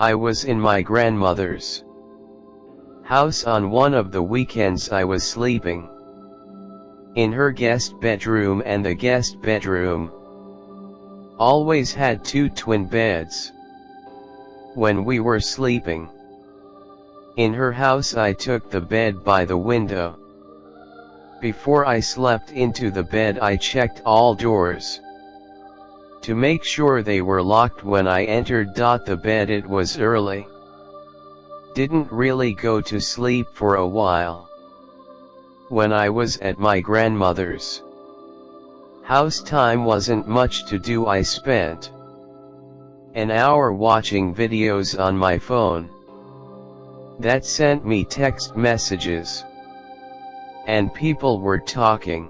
I was in my grandmother's house on one of the weekends I was sleeping in her guest bedroom and the guest bedroom always had two twin beds. When we were sleeping in her house I took the bed by the window. Before I slept into the bed I checked all doors. To make sure they were locked when I entered. The bed it was early. Didn't really go to sleep for a while. When I was at my grandmother's house time wasn't much to do I spent an hour watching videos on my phone. That sent me text messages. And people were talking.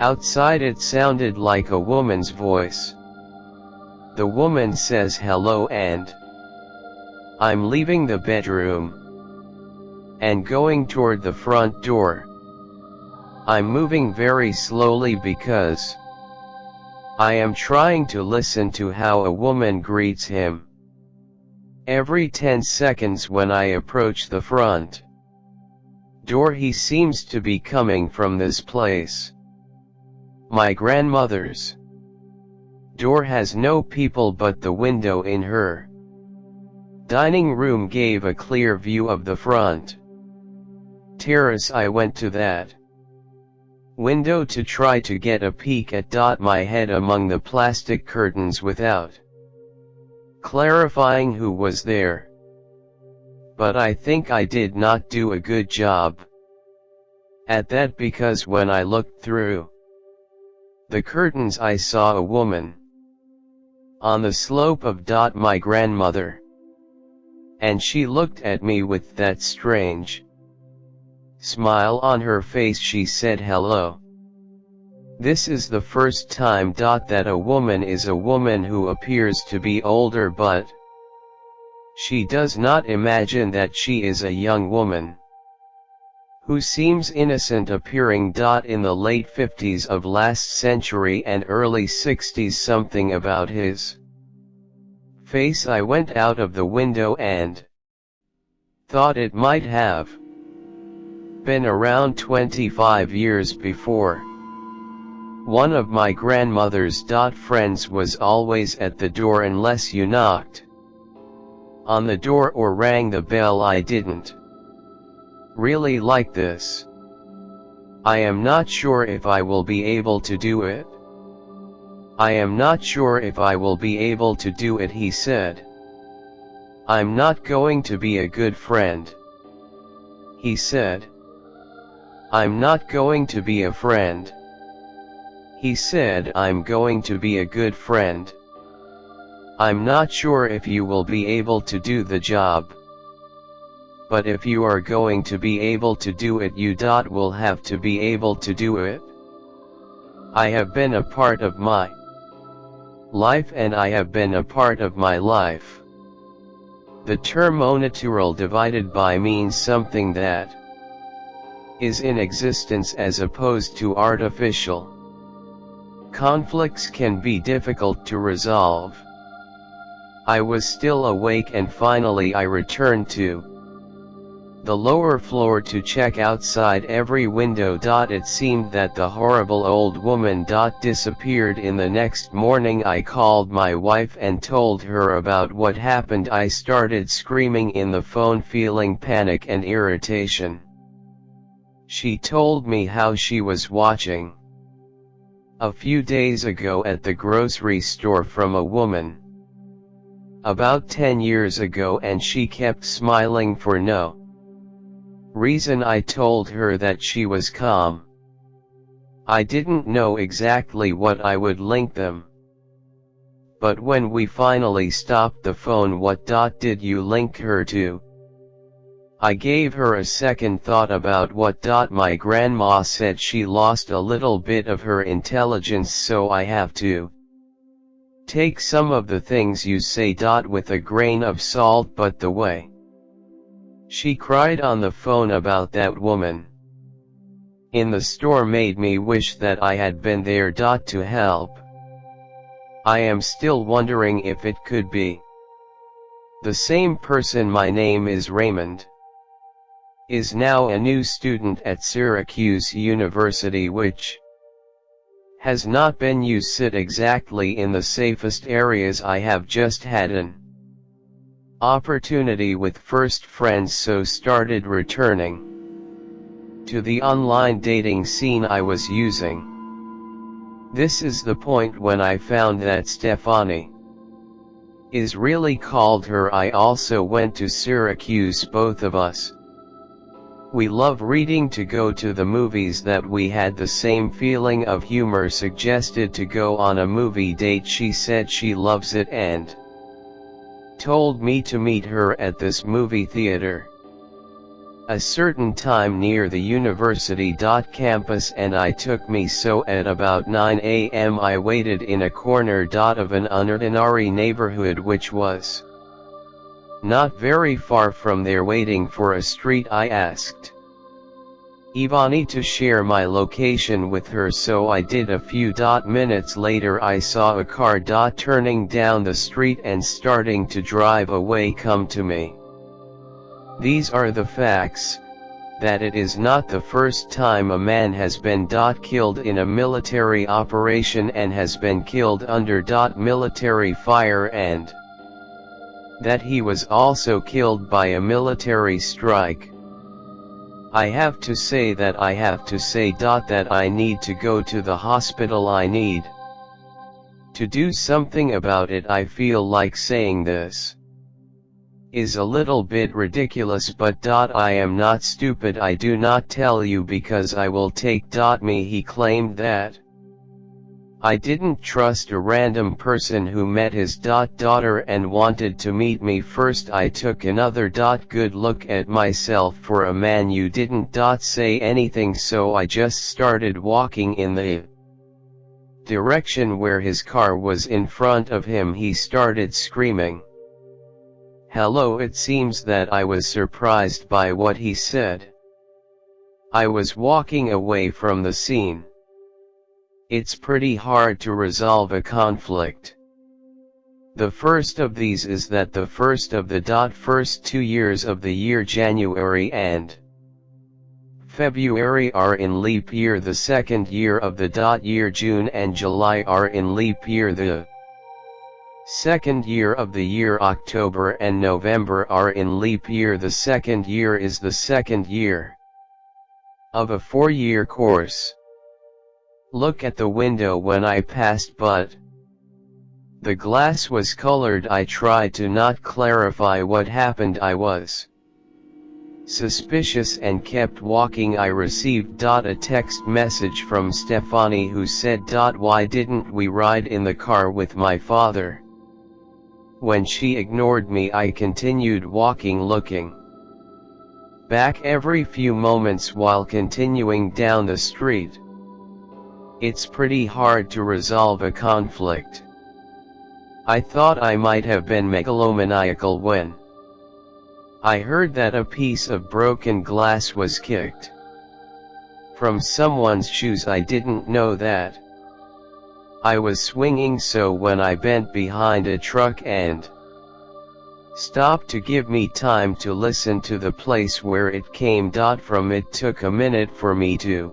Outside it sounded like a woman's voice. The woman says hello and I'm leaving the bedroom and going toward the front door. I'm moving very slowly because I am trying to listen to how a woman greets him. Every 10 seconds when I approach the front door he seems to be coming from this place. My grandmother's door has no people but the window in her dining room gave a clear view of the front terrace I went to that window to try to get a peek at. Dot my head among the plastic curtains without clarifying who was there. But I think I did not do a good job at that because when I looked through the curtains I saw a woman. On the slope of. dot My grandmother. And she looked at me with that strange smile on her face she said hello. This is the first time. dot That a woman is a woman who appears to be older but she does not imagine that she is a young woman who seems innocent appearing. In the late 50s of last century and early 60s something about his face I went out of the window and thought it might have been around 25 years before. One of my grandmother's friends was always at the door unless you knocked on the door or rang the bell I didn't really like this. I am not sure if I will be able to do it. I am not sure if I will be able to do it he said. I'm not going to be a good friend. He said. I'm not going to be a friend. He said I'm going to be a good friend. I'm not sure if you will be able to do the job but if you are going to be able to do it you dot will have to be able to do it. I have been a part of my life and I have been a part of my life. The term "natural" divided by means something that is in existence as opposed to artificial. Conflicts can be difficult to resolve. I was still awake and finally I returned to the lower floor to check outside every window. It seemed that the horrible old woman disappeared in the next morning I called my wife and told her about what happened I started screaming in the phone feeling panic and irritation. She told me how she was watching a few days ago at the grocery store from a woman about 10 years ago and she kept smiling for no Reason I told her that she was calm. I didn't know exactly what I would link them. But when we finally stopped the phone what dot did you link her to? I gave her a second thought about what dot my grandma said she lost a little bit of her intelligence so I have to take some of the things you say dot with a grain of salt but the way she cried on the phone about that woman. In the store made me wish that I had been there. dot To help. I am still wondering if it could be The same person my name is Raymond is now a new student at Syracuse University which has not been used sit exactly in the safest areas I have just had an opportunity with first friends so started returning to the online dating scene I was using. This is the point when I found that Stefani is really called her I also went to Syracuse both of us. We love reading to go to the movies that we had the same feeling of humor suggested to go on a movie date she said she loves it and told me to meet her at this movie theater. A certain time near the university. Campus and I took me so at about 9 am I waited in a corner. Dot of an unordinary neighborhood which was not very far from there waiting for a street I asked Ivani to share my location with her so I did a few dot minutes later I saw a car turning down the street and starting to drive away come to me. These are the facts, that it is not the first time a man has been killed in a military operation and has been killed under military fire and that he was also killed by a military strike. I have to say that I have to say dot that I need to go to the hospital. I need to do something about it. I feel like saying this is a little bit ridiculous but dot I am not stupid. I do not tell you because I will take dot me. He claimed that I didn't trust a random person who met his dot daughter and wanted to meet me first I took another dot good look at myself for a man you didn't dot say anything so I just started walking in the direction where his car was in front of him he started screaming. Hello it seems that I was surprised by what he said. I was walking away from the scene. It's pretty hard to resolve a conflict. The first of these is that the first of the dot first two years of the year January and February are in leap year the second year of the dot year June and July are in leap year the second year of the year October and November are in leap year the second year is the second year of a four-year course. Look at the window when I passed but the glass was colored. I tried to not clarify what happened. I was suspicious and kept walking. I received a text message from Stefani who said why didn't we ride in the car with my father? When she ignored me I continued walking looking back every few moments while continuing down the street it's pretty hard to resolve a conflict. I thought I might have been megalomaniacal when I heard that a piece of broken glass was kicked from someone's shoes I didn't know that. I was swinging so when I bent behind a truck and stopped to give me time to listen to the place where it came. From it took a minute for me to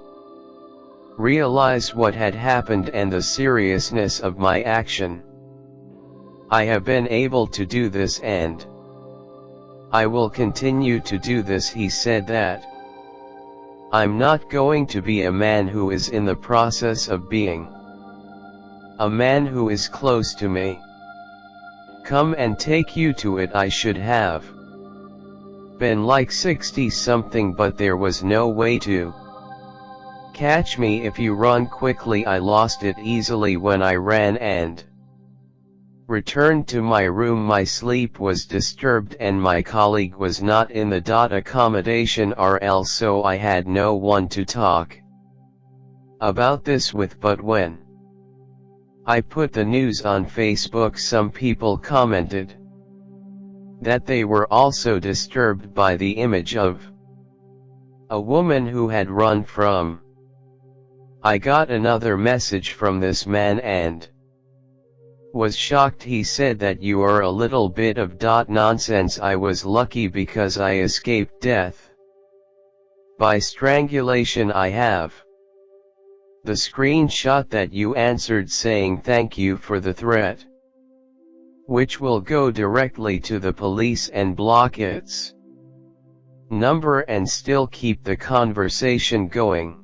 realize what had happened and the seriousness of my action. I have been able to do this and I will continue to do this he said that. I'm not going to be a man who is in the process of being a man who is close to me. Come and take you to it I should have been like 60 something but there was no way to. Catch me if you run quickly I lost it easily when I ran and returned to my room. My sleep was disturbed and my colleague was not in the dot accommodation RL so I had no one to talk about this with. But when I put the news on Facebook some people commented that they were also disturbed by the image of a woman who had run from I got another message from this man and Was shocked he said that you are a little bit of dot nonsense I was lucky because I escaped death. By strangulation I have. The screenshot that you answered saying thank you for the threat. Which will go directly to the police and block its number and still keep the conversation going.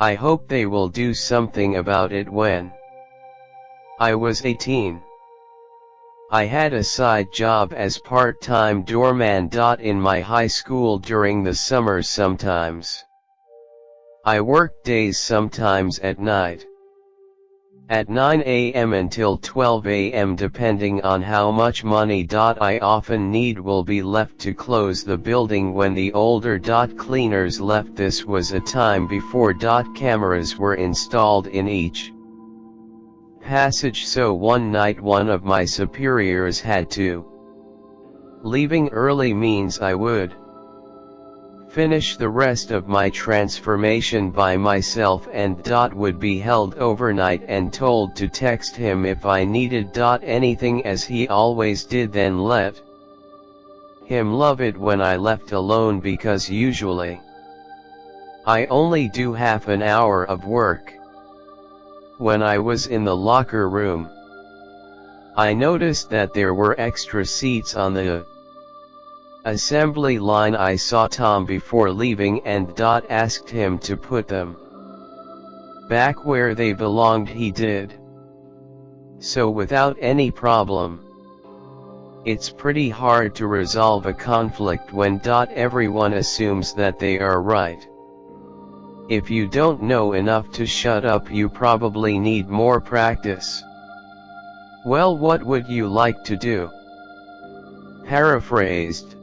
I hope they will do something about it when I was 18. I had a side job as part-time doorman. Dot in my high school during the summers sometimes. I worked days sometimes at night. At 9 am until 12 am depending on how much money. I often need will be left to close the building when the older. Dot cleaners left this was a time before. Dot cameras were installed in each passage so one night one of my superiors had to. Leaving early means I would finish the rest of my transformation by myself and Dot would be held overnight and told to text him if I needed Dot anything as he always did then let him love it when I left alone because usually I only do half an hour of work. When I was in the locker room, I noticed that there were extra seats on the assembly line I saw Tom before leaving and Dot asked him to put them back where they belonged he did. So without any problem. It's pretty hard to resolve a conflict when dot everyone assumes that they are right. If you don't know enough to shut up you probably need more practice. Well what would you like to do? Paraphrased.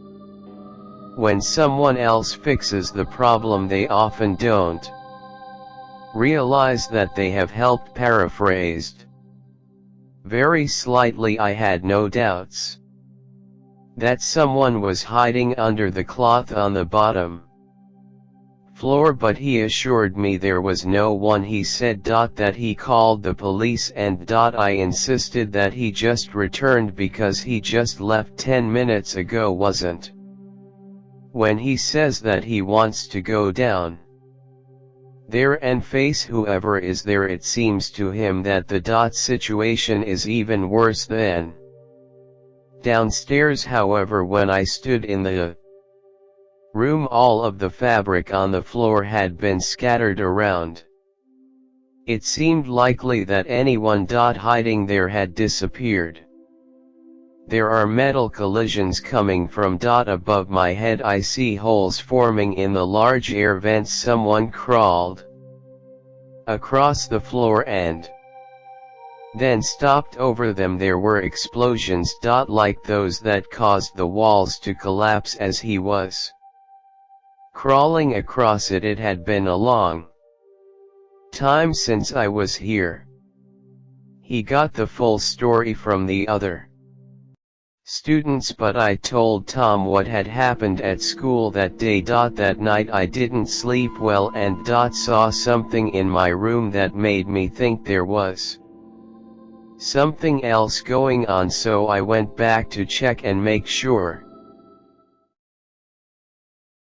When someone else fixes the problem they often don't realize that they have helped paraphrased. Very slightly I had no doubts that someone was hiding under the cloth on the bottom floor but he assured me there was no one he said. That he called the police and. Dot I insisted that he just returned because he just left 10 minutes ago wasn't. When he says that he wants to go down there and face whoever is there it seems to him that the dot situation is even worse than downstairs however when I stood in the room all of the fabric on the floor had been scattered around. It seemed likely that anyone dot hiding there had disappeared. There are metal collisions coming from dot above my head. I see holes forming in the large air vents. Someone crawled across the floor and then stopped over them. There were explosions dot like those that caused the walls to collapse as he was Crawling across it. It had been a long time since I was here. He got the full story from the other students but I told Tom what had happened at school that day. That night I didn't sleep well and saw something in my room that made me think there was something else going on so I went back to check and make sure.